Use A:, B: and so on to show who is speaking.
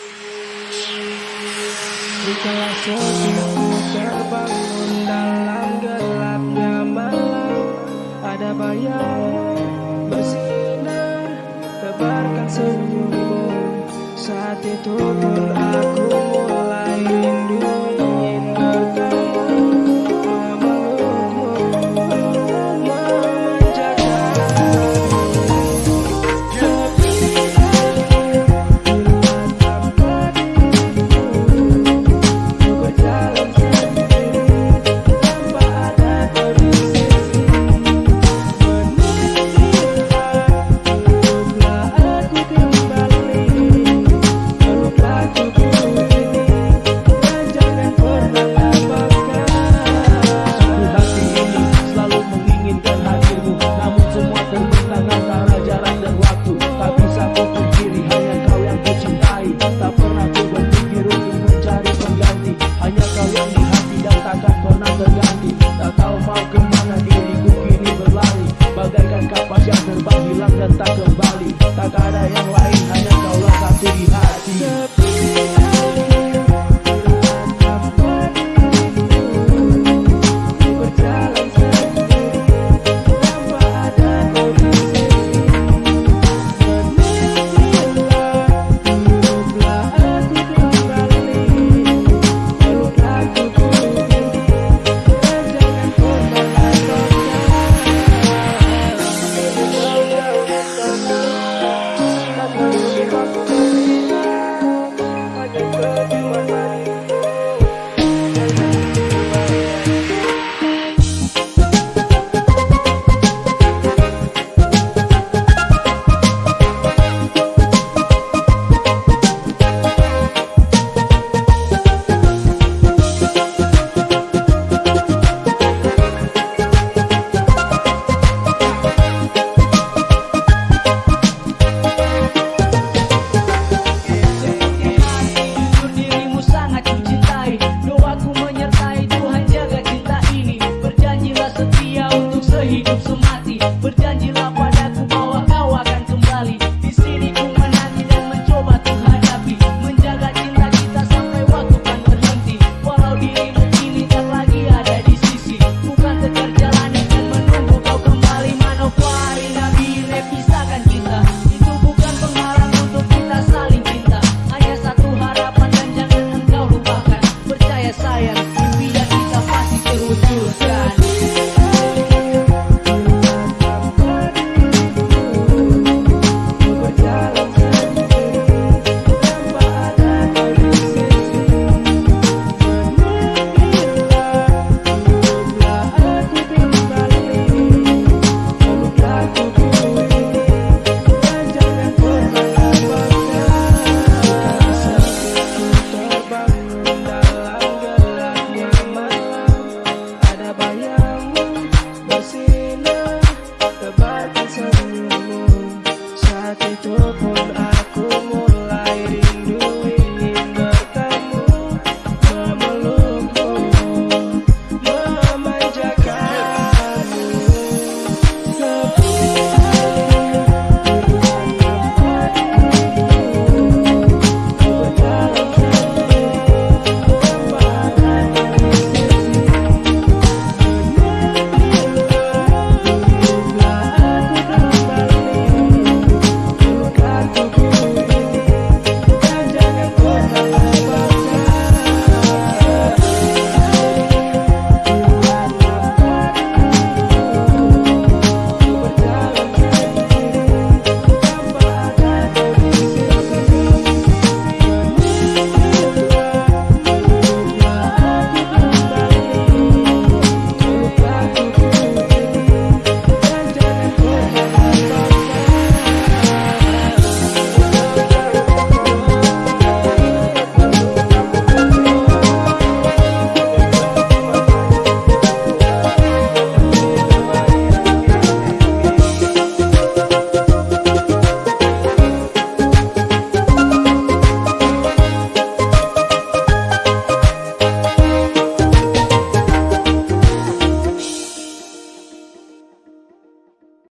A: Di Dikala sepiku terbangun dalam gelapnya malam Ada bayangmu bersinar Tebarkan senyummu. Saat itu pun